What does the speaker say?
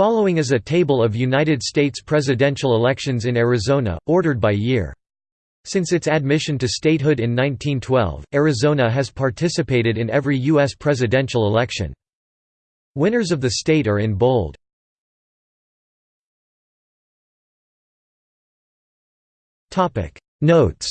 Following is a table of United States presidential elections in Arizona, ordered by year. Since its admission to statehood in 1912, Arizona has participated in every U.S. presidential election. Winners of the state are in bold. Notes